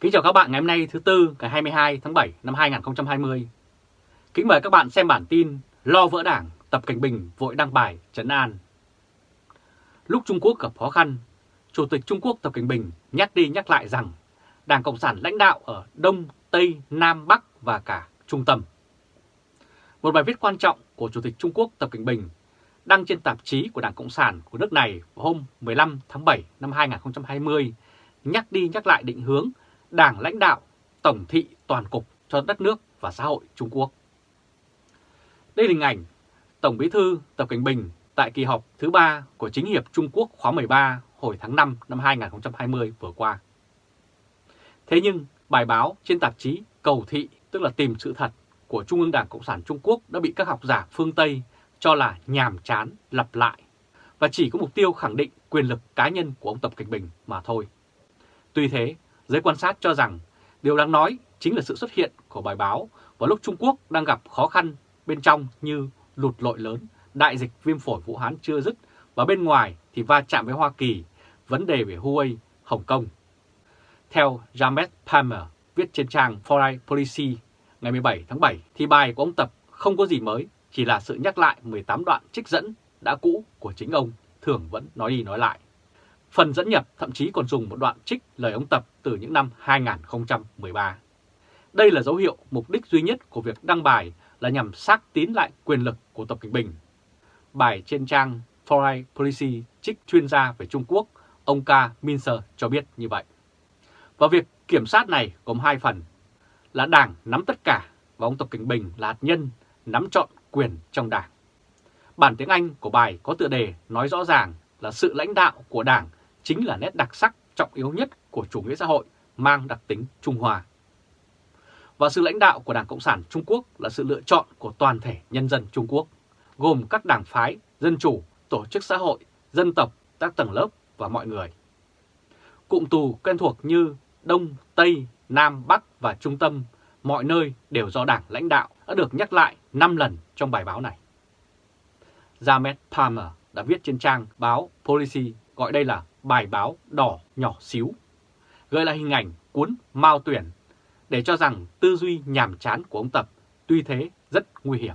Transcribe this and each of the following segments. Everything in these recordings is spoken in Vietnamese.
Kính chào các bạn ngày hôm nay thứ Tư ngày 22 tháng 7 năm 2020. Kính mời các bạn xem bản tin Lo vỡ đảng, Tập Cảnh Bình vội đăng bài trấn an. Lúc Trung Quốc gặp khó khăn, Chủ tịch Trung Quốc Tập Cảnh Bình nhắc đi nhắc lại rằng Đảng Cộng sản lãnh đạo ở Đông, Tây, Nam, Bắc và cả Trung tâm. Một bài viết quan trọng của Chủ tịch Trung Quốc Tập Cảnh Bình đăng trên tạp chí của Đảng Cộng sản của nước này vào hôm 15 tháng 7 năm 2020 nhắc đi nhắc lại định hướng Đảng lãnh đạo tổng thị toàn cục cho đất nước và xã hội Trung Quốc. Đây là hình ảnh Tổng Bí thư Tập Cảnh Bình tại kỳ họp thứ ba của Chính hiệp Trung Quốc khóa 13 hồi tháng 5 năm 2020 vừa qua. Thế nhưng bài báo trên tạp chí Cầu Thị tức là tìm sự thật của Trung ương Đảng Cộng sản Trung Quốc đã bị các học giả phương Tây cho là nhàm chán, lặp lại và chỉ có mục tiêu khẳng định quyền lực cá nhân của ông Tập Cảnh Bình mà thôi. Tuy thế, giới quan sát cho rằng điều đáng nói chính là sự xuất hiện của bài báo vào lúc Trung Quốc đang gặp khó khăn bên trong như lụt lội lớn, đại dịch viêm phổi Vũ Hán chưa dứt và bên ngoài thì va chạm với Hoa Kỳ, vấn đề về Huawei, Hồng Kông. Theo James Palmer viết trên trang Foreign Policy ngày 17 tháng 7 thì bài của ông Tập không có gì mới, chỉ là sự nhắc lại 18 đoạn trích dẫn đã cũ của chính ông, thường vẫn nói đi nói lại. Phần dẫn nhập thậm chí còn dùng một đoạn trích lời ông Tập từ những năm 2013. Đây là dấu hiệu mục đích duy nhất của việc đăng bài là nhằm xác tín lại quyền lực của Tập Cảnh Bình. Bài trên trang Foreign Policy trích chuyên gia về Trung Quốc, ông K. Minser cho biết như vậy. Và việc kiểm soát này gồm hai phần, là Đảng nắm tất cả và ông Tập Cảnh Bình là hạt nhân nắm trọn quyền trong Đảng. Bản tiếng Anh của bài có tựa đề nói rõ ràng là sự lãnh đạo của Đảng chính là nét đặc sắc trọng yếu nhất của chủ nghĩa xã hội mang đặc tính Trung Hoa. Và sự lãnh đạo của Đảng Cộng sản Trung Quốc là sự lựa chọn của toàn thể nhân dân Trung Quốc, gồm các đảng phái, dân chủ, tổ chức xã hội, dân tộc, các tầng lớp và mọi người. Cụm tù quen thuộc như Đông, Tây, Nam, Bắc và Trung tâm, mọi nơi đều do Đảng lãnh đạo đã được nhắc lại 5 lần trong bài báo này. James Palmer đã viết trên trang báo Policy gọi đây là bài báo đỏ nhỏ xíu, gợi lại hình ảnh cuốn Mao Tuyển để cho rằng tư duy nhàm chán của ông Tập tuy thế rất nguy hiểm.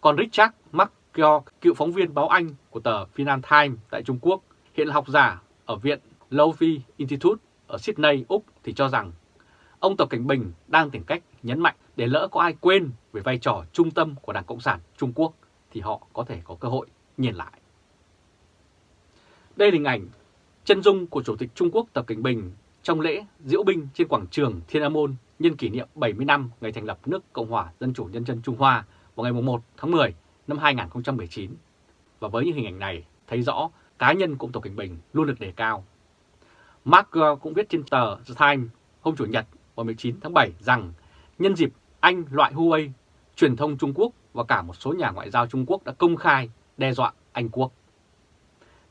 Còn Richard McGeoch, cựu phóng viên báo Anh của tờ Financial Times tại Trung Quốc, hiện là học giả ở Viện Lowy Institute ở Sydney, Úc thì cho rằng ông Tập Cảnh Bình đang tìm cách nhấn mạnh để lỡ có ai quên về vai trò trung tâm của Đảng Cộng sản Trung Quốc thì họ có thể có cơ hội nhìn lại. Đây là hình ảnh chân dung của Chủ tịch Trung Quốc Tập Cảnh Bình trong lễ diễu binh trên quảng trường Thiên An Môn nhân kỷ niệm 70 năm ngày thành lập nước Cộng hòa Dân chủ Nhân dân Trung Hoa vào ngày 1 tháng 10 năm 2019. Và với những hình ảnh này thấy rõ cá nhân của Tập Cảnh Bình luôn được đề cao. Mark cũng viết trên tờ The Times hôm Chủ nhật vào 19 tháng 7 rằng nhân dịp Anh loại Huawei, truyền thông Trung Quốc và cả một số nhà ngoại giao Trung Quốc đã công khai đe dọa Anh Quốc.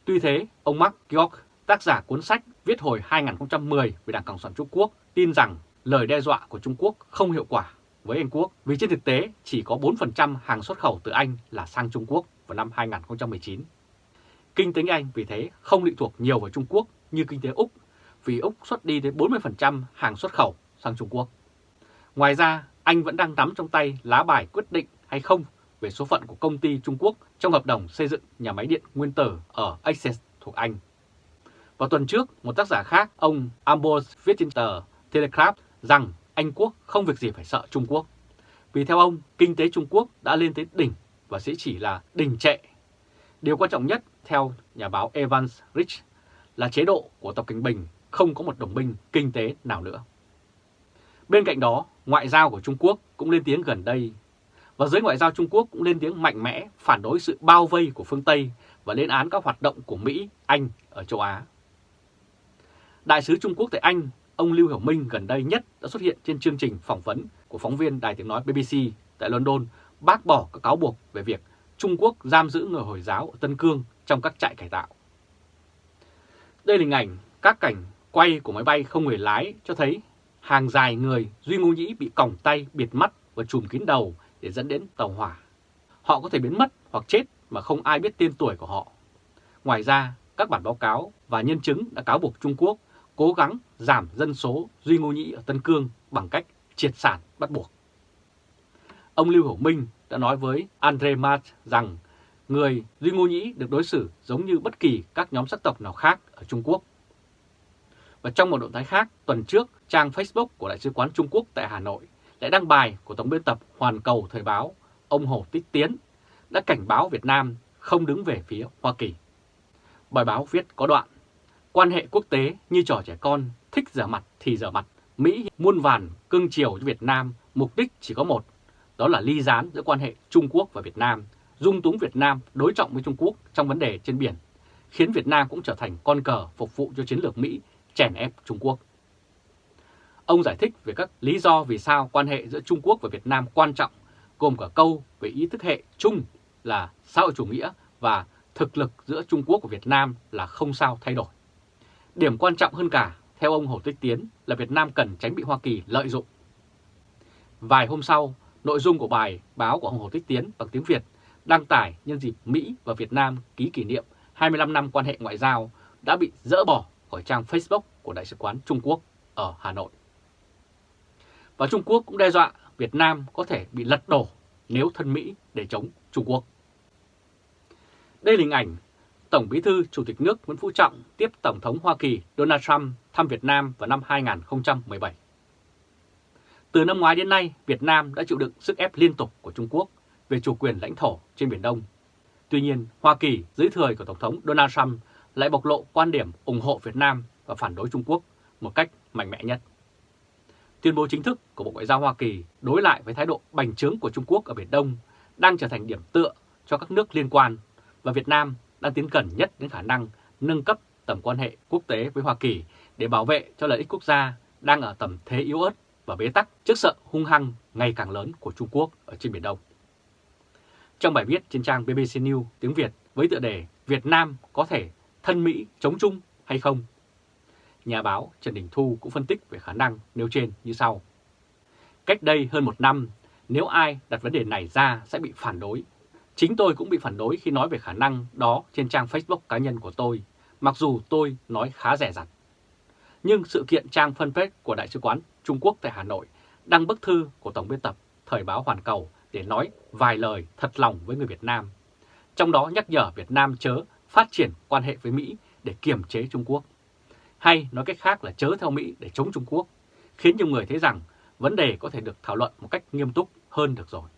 Tuy thế, ông Mark Georg, tác giả cuốn sách viết hồi 2010 về Đảng Cộng sản Trung Quốc, tin rằng lời đe dọa của Trung Quốc không hiệu quả với Anh Quốc vì trên thực tế chỉ có 4% hàng xuất khẩu từ Anh là sang Trung Quốc vào năm 2019. Kinh tế Anh vì thế không lệ thuộc nhiều vào Trung Quốc như kinh tế Úc vì Úc xuất đi đến 40% hàng xuất khẩu sang Trung Quốc. Ngoài ra, Anh vẫn đang nắm trong tay lá bài quyết định hay không về số phận của công ty Trung Quốc trong hợp đồng xây dựng nhà máy điện nguyên tử ở Essex thuộc Anh. Vào tuần trước, một tác giả khác, ông Ambrose viết trên tờ Telegraph rằng Anh Quốc không việc gì phải sợ Trung Quốc. Vì theo ông, kinh tế Trung Quốc đã lên tới đỉnh và sẽ chỉ là đỉnh trệ. Điều quan trọng nhất, theo nhà báo Evans Rich, là chế độ của Tập Cảnh Bình không có một đồng minh kinh tế nào nữa. Bên cạnh đó, ngoại giao của Trung Quốc cũng lên tiếng gần đây và giới ngoại giao Trung Quốc cũng lên tiếng mạnh mẽ phản đối sự bao vây của phương Tây và lên án các hoạt động của Mỹ, Anh ở châu Á. Đại sứ Trung Quốc tại Anh, ông Lưu Hiểu Minh gần đây nhất đã xuất hiện trên chương trình phỏng vấn của phóng viên Đài tiếng nói BBC tại London bác bỏ các cáo buộc về việc Trung Quốc giam giữ người Hồi giáo ở Tân Cương trong các trại cải tạo. Đây là hình ảnh các cảnh quay của máy bay không người lái cho thấy hàng dài người Duy Ngô Nhĩ bị còng tay, biệt mắt và trùm kín đầu để dẫn đến tàu hỏa. Họ có thể biến mất hoặc chết mà không ai biết tên tuổi của họ. Ngoài ra, các bản báo cáo và nhân chứng đã cáo buộc Trung Quốc cố gắng giảm dân số Duy Ngô Nhĩ ở Tân Cương bằng cách triệt sản bắt buộc. Ông Lưu Hữu Minh đã nói với Andre Mart rằng người Duy Ngô Nhĩ được đối xử giống như bất kỳ các nhóm sắc tộc nào khác ở Trung Quốc. Và trong một động thái khác, tuần trước, trang Facebook của Đại sứ quán Trung Quốc tại Hà Nội lại đăng bài của Tổng biên tập Hoàn Cầu Thời báo, ông Hồ Tích Tiến, đã cảnh báo Việt Nam không đứng về phía Hoa Kỳ. Bài báo viết có đoạn, quan hệ quốc tế như trò trẻ con, thích giả mặt thì giả mặt. Mỹ muôn vàn cưng chiều cho Việt Nam, mục đích chỉ có một, đó là ly gián giữa quan hệ Trung Quốc và Việt Nam, dung túng Việt Nam đối trọng với Trung Quốc trong vấn đề trên biển, khiến Việt Nam cũng trở thành con cờ phục vụ cho chiến lược Mỹ chèn ép Trung Quốc. Ông giải thích về các lý do vì sao quan hệ giữa Trung Quốc và Việt Nam quan trọng, gồm cả câu về ý thức hệ chung là xã hội chủ nghĩa và thực lực giữa Trung Quốc và Việt Nam là không sao thay đổi. Điểm quan trọng hơn cả, theo ông Hồ Tích Tiến, là Việt Nam cần tránh bị Hoa Kỳ lợi dụng. Vài hôm sau, nội dung của bài báo của ông Hồ Tích Tiến bằng tiếng Việt đăng tải nhân dịp Mỹ và Việt Nam ký kỷ niệm 25 năm quan hệ ngoại giao đã bị dỡ bỏ khỏi trang Facebook của Đại sứ quán Trung Quốc ở Hà Nội. Và Trung Quốc cũng đe dọa Việt Nam có thể bị lật đổ nếu thân Mỹ để chống Trung Quốc. Đây là hình ảnh Tổng Bí thư Chủ tịch nước Nguyễn Phú Trọng tiếp Tổng thống Hoa Kỳ Donald Trump thăm Việt Nam vào năm 2017. Từ năm ngoái đến nay, Việt Nam đã chịu đựng sức ép liên tục của Trung Quốc về chủ quyền lãnh thổ trên Biển Đông. Tuy nhiên, Hoa Kỳ dưới thời của Tổng thống Donald Trump lại bộc lộ quan điểm ủng hộ Việt Nam và phản đối Trung Quốc một cách mạnh mẽ nhất. Tuyên bố chính thức của Bộ Ngoại giao Hoa Kỳ đối lại với thái độ bành trướng của Trung Quốc ở Biển Đông đang trở thành điểm tựa cho các nước liên quan và Việt Nam đang tiến gần nhất đến khả năng nâng cấp tầm quan hệ quốc tế với Hoa Kỳ để bảo vệ cho lợi ích quốc gia đang ở tầm thế yếu ớt và bế tắc trước sợ hung hăng ngày càng lớn của Trung Quốc ở trên Biển Đông. Trong bài viết trên trang BBC News tiếng Việt với tựa đề Việt Nam có thể thân Mỹ chống Trung hay không? Nhà báo Trần Đình Thu cũng phân tích về khả năng nêu trên như sau. Cách đây hơn một năm, nếu ai đặt vấn đề này ra sẽ bị phản đối. Chính tôi cũng bị phản đối khi nói về khả năng đó trên trang Facebook cá nhân của tôi, mặc dù tôi nói khá rẻ rặt. Nhưng sự kiện trang fanpage của Đại sứ quán Trung Quốc tại Hà Nội đăng bức thư của Tổng biên tập Thời báo Hoàn Cầu để nói vài lời thật lòng với người Việt Nam. Trong đó nhắc nhở Việt Nam chớ phát triển quan hệ với Mỹ để kiềm chế Trung Quốc. Hay nói cách khác là chớ theo Mỹ để chống Trung Quốc, khiến nhiều người thấy rằng vấn đề có thể được thảo luận một cách nghiêm túc hơn được rồi.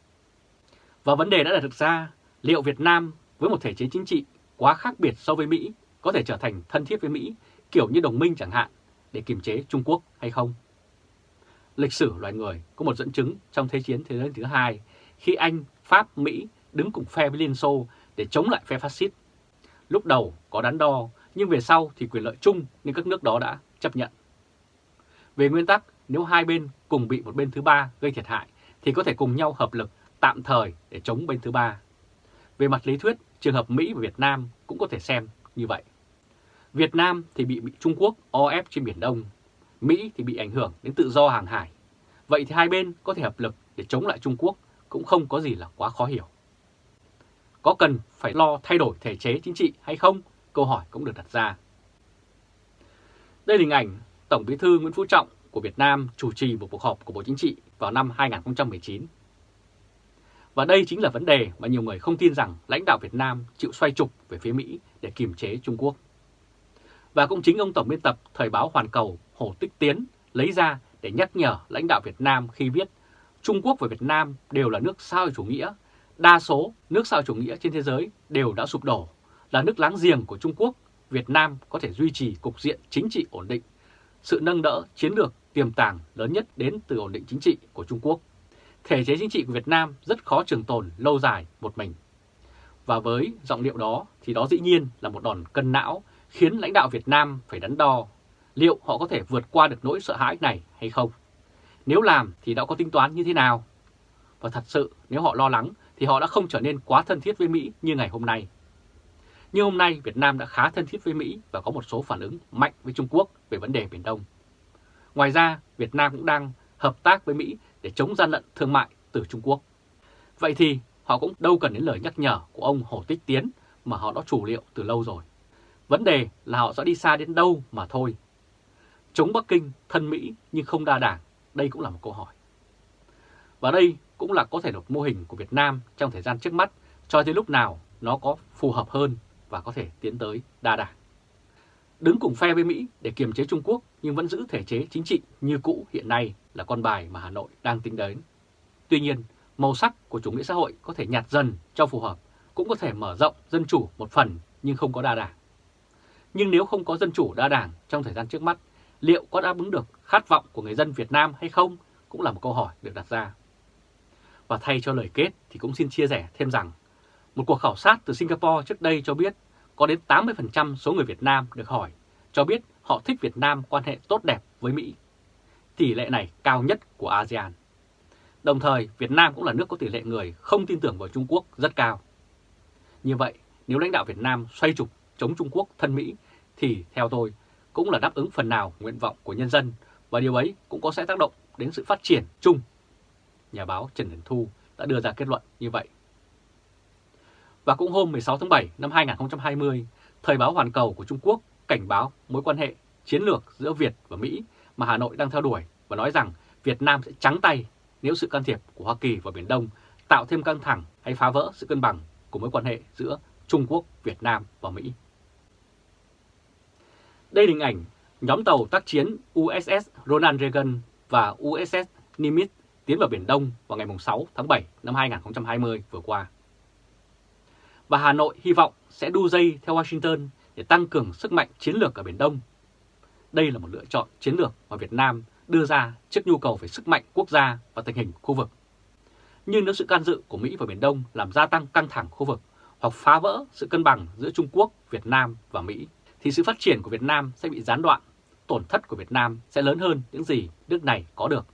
Và vấn đề đã đặt ra, liệu Việt Nam với một thể chế chính trị quá khác biệt so với Mỹ có thể trở thành thân thiết với Mỹ, kiểu như đồng minh chẳng hạn, để kiềm chế Trung Quốc hay không? Lịch sử loài người có một dẫn chứng trong Thế chiến Thế giới thứ hai khi Anh, Pháp, Mỹ đứng cùng phe với Liên Xô để chống lại phe phát xít. Lúc đầu có đắn đo, nhưng về sau thì quyền lợi chung nên các nước đó đã chấp nhận. Về nguyên tắc, nếu hai bên cùng bị một bên thứ ba gây thiệt hại thì có thể cùng nhau hợp lực tạm thời để chống bên thứ ba. Về mặt lý thuyết, trường hợp Mỹ và Việt Nam cũng có thể xem như vậy. Việt Nam thì bị, bị Trung Quốc o ép trên Biển Đông, Mỹ thì bị ảnh hưởng đến tự do hàng hải. Vậy thì hai bên có thể hợp lực để chống lại Trung Quốc cũng không có gì là quá khó hiểu. Có cần phải lo thay đổi thể chế chính trị hay không? Câu hỏi cũng được đặt ra. Đây là hình ảnh Tổng bí thư Nguyễn Phú Trọng của Việt Nam chủ trì một cuộc họp của Bộ Chính trị vào năm 2019. Và đây chính là vấn đề mà nhiều người không tin rằng lãnh đạo Việt Nam chịu xoay trục về phía Mỹ để kiềm chế Trung Quốc. Và cũng chính ông Tổng biên tập Thời báo Hoàn Cầu Hồ Tích Tiến lấy ra để nhắc nhở lãnh đạo Việt Nam khi viết, Trung Quốc và Việt Nam đều là nước sao chủ nghĩa. Đa số nước sao chủ nghĩa trên thế giới đều đã sụp đổ. Là nước láng giềng của Trung Quốc, Việt Nam có thể duy trì cục diện chính trị ổn định. Sự nâng đỡ chiến lược tiềm tàng lớn nhất đến từ ổn định chính trị của Trung Quốc. Thể chế chính trị của Việt Nam rất khó trường tồn lâu dài một mình. Và với giọng điệu đó thì đó dĩ nhiên là một đòn cân não khiến lãnh đạo Việt Nam phải đắn đo liệu họ có thể vượt qua được nỗi sợ hãi này hay không. Nếu làm thì đã có tính toán như thế nào? Và thật sự nếu họ lo lắng thì họ đã không trở nên quá thân thiết với Mỹ như ngày hôm nay. Nhưng hôm nay Việt Nam đã khá thân thiết với Mỹ và có một số phản ứng mạnh với Trung Quốc về vấn đề Biển Đông. Ngoài ra, Việt Nam cũng đang hợp tác với Mỹ để chống gian lận thương mại từ Trung Quốc. Vậy thì họ cũng đâu cần đến lời nhắc nhở của ông Hồ Tích Tiến mà họ đã chủ liệu từ lâu rồi. Vấn đề là họ sẽ đi xa đến đâu mà thôi. chống Bắc Kinh, thân Mỹ nhưng không đa đảng? Đây cũng là một câu hỏi. Và đây cũng là có thể một mô hình của Việt Nam trong thời gian trước mắt cho tới lúc nào nó có phù hợp hơn và có thể tiến tới đa đảng. Đứng cùng phe với Mỹ để kiềm chế Trung Quốc nhưng vẫn giữ thể chế chính trị như cũ hiện nay là con bài mà Hà Nội đang tính đến. Tuy nhiên, màu sắc của chủ nghĩa xã hội có thể nhạt dần cho phù hợp, cũng có thể mở rộng dân chủ một phần nhưng không có đa đảng. Nhưng nếu không có dân chủ đa đảng trong thời gian trước mắt, liệu có đáp ứng được khát vọng của người dân Việt Nam hay không cũng là một câu hỏi được đặt ra. Và thay cho lời kết thì cũng xin chia sẻ thêm rằng, một cuộc khảo sát từ Singapore trước đây cho biết có đến 80% số người Việt Nam được hỏi cho biết họ thích Việt Nam quan hệ tốt đẹp với Mỹ. Tỷ lệ này cao nhất của ASEAN. Đồng thời, Việt Nam cũng là nước có tỷ lệ người không tin tưởng vào Trung Quốc rất cao. Như vậy, nếu lãnh đạo Việt Nam xoay trục chống Trung Quốc thân Mỹ thì theo tôi cũng là đáp ứng phần nào nguyện vọng của nhân dân và điều ấy cũng có sẽ tác động đến sự phát triển chung. Nhà báo Trần Đình Thu đã đưa ra kết luận như vậy. Và cũng hôm 16 tháng 7 năm 2020, Thời báo Hoàn Cầu của Trung Quốc cảnh báo mối quan hệ chiến lược giữa Việt và Mỹ mà Hà Nội đang theo đuổi và nói rằng Việt Nam sẽ trắng tay nếu sự can thiệp của Hoa Kỳ vào Biển Đông tạo thêm căng thẳng hay phá vỡ sự cân bằng của mối quan hệ giữa Trung Quốc, Việt Nam và Mỹ. Đây là hình ảnh nhóm tàu tác chiến USS Ronald Reagan và USS Nimitz tiến vào Biển Đông vào ngày 6 tháng 7 năm 2020 vừa qua. Và Hà Nội hy vọng sẽ đu dây theo Washington để tăng cường sức mạnh chiến lược ở Biển Đông. Đây là một lựa chọn chiến lược mà Việt Nam đưa ra trước nhu cầu về sức mạnh quốc gia và tình hình khu vực. Nhưng nếu sự can dự của Mỹ vào Biển Đông làm gia tăng căng thẳng khu vực hoặc phá vỡ sự cân bằng giữa Trung Quốc, Việt Nam và Mỹ, thì sự phát triển của Việt Nam sẽ bị gián đoạn, tổn thất của Việt Nam sẽ lớn hơn những gì nước này có được.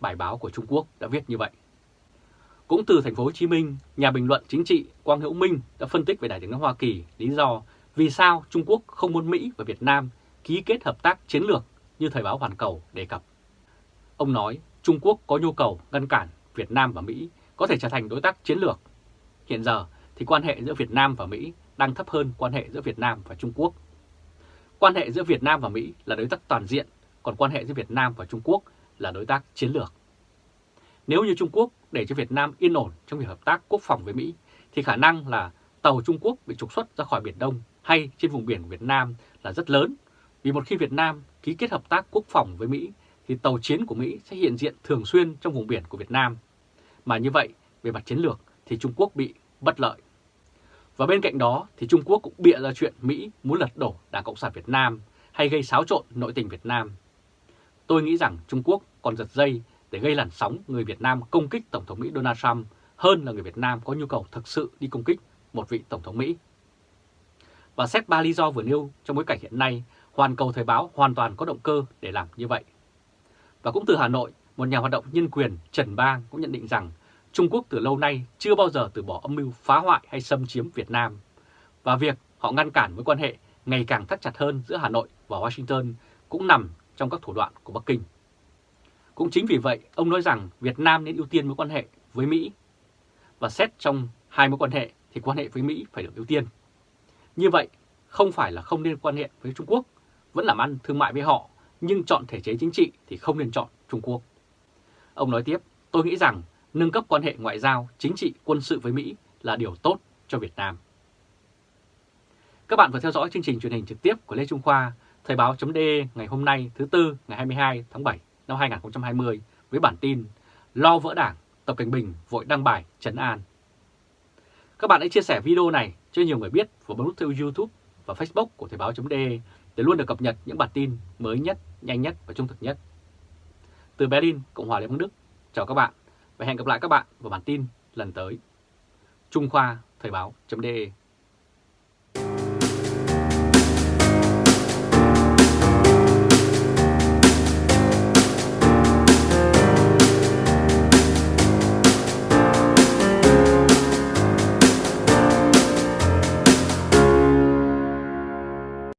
Bài báo của Trung Quốc đã viết như vậy. Cũng từ thành phố Hồ Chí Minh, nhà bình luận chính trị Quang Hữu Minh đã phân tích về Đại tướng nói Hoa Kỳ lý do vì sao Trung Quốc không muốn Mỹ và Việt Nam ký kết hợp tác chiến lược như Thời báo Hoàn Cầu đề cập. Ông nói Trung Quốc có nhu cầu ngăn cản Việt Nam và Mỹ có thể trở thành đối tác chiến lược. Hiện giờ thì quan hệ giữa Việt Nam và Mỹ đang thấp hơn quan hệ giữa Việt Nam và Trung Quốc. Quan hệ giữa Việt Nam và Mỹ là đối tác toàn diện, còn quan hệ giữa Việt Nam và Trung Quốc là đối tác chiến lược. Nếu như Trung Quốc để cho Việt Nam yên ổn trong việc hợp tác quốc phòng với Mỹ, thì khả năng là tàu Trung Quốc bị trục xuất ra khỏi Biển Đông hay trên vùng biển Việt Nam là rất lớn. Vì một khi Việt Nam ký kết hợp tác quốc phòng với Mỹ, thì tàu chiến của Mỹ sẽ hiện diện thường xuyên trong vùng biển của Việt Nam. Mà như vậy, về mặt chiến lược thì Trung Quốc bị bất lợi. Và bên cạnh đó thì Trung Quốc cũng bịa ra chuyện Mỹ muốn lật đổ Đảng Cộng sản Việt Nam hay gây xáo trộn nội tình Việt Nam. Tôi nghĩ rằng Trung Quốc còn giật dây để gây làn sóng người Việt Nam công kích Tổng thống Mỹ Donald Trump hơn là người Việt Nam có nhu cầu thực sự đi công kích một vị Tổng thống Mỹ. Và xét ba lý do vừa nêu trong bối cảnh hiện nay, Hoàn Cầu Thời báo hoàn toàn có động cơ để làm như vậy. Và cũng từ Hà Nội, một nhà hoạt động nhân quyền Trần Bang cũng nhận định rằng Trung Quốc từ lâu nay chưa bao giờ từ bỏ âm mưu phá hoại hay xâm chiếm Việt Nam. Và việc họ ngăn cản mối quan hệ ngày càng thắt chặt hơn giữa Hà Nội và Washington cũng nằm trong các thủ đoạn của Bắc Kinh. Cũng chính vì vậy, ông nói rằng Việt Nam nên ưu tiên mối quan hệ với Mỹ. Và xét trong hai mối quan hệ thì quan hệ với Mỹ phải được ưu tiên. Như vậy, không phải là không nên quan hệ với Trung Quốc, vẫn làm ăn thương mại với họ, nhưng chọn thể chế chính trị thì không nên chọn Trung Quốc. Ông nói tiếp, tôi nghĩ rằng nâng cấp quan hệ ngoại giao, chính trị, quân sự với Mỹ là điều tốt cho Việt Nam. Các bạn vừa theo dõi chương trình truyền hình trực tiếp của Lê Trung Khoa, Thời báo .de ngày hôm nay thứ Tư ngày 22 tháng 7 năm 2020 với bản tin Lo vỡ đảng, Tập Cảnh Bình vội đăng bài trấn an. Các bạn hãy chia sẻ video này cho nhiều người biết và bấm nút theo YouTube và Facebook của Thời báo .de để luôn được cập nhật những bản tin mới nhất, nhanh nhất và trung thực nhất. Từ Berlin, Cộng hòa Liên bang Đức, chào các bạn và hẹn gặp lại các bạn vào bản tin lần tới. Trung Khoa Thời báo .de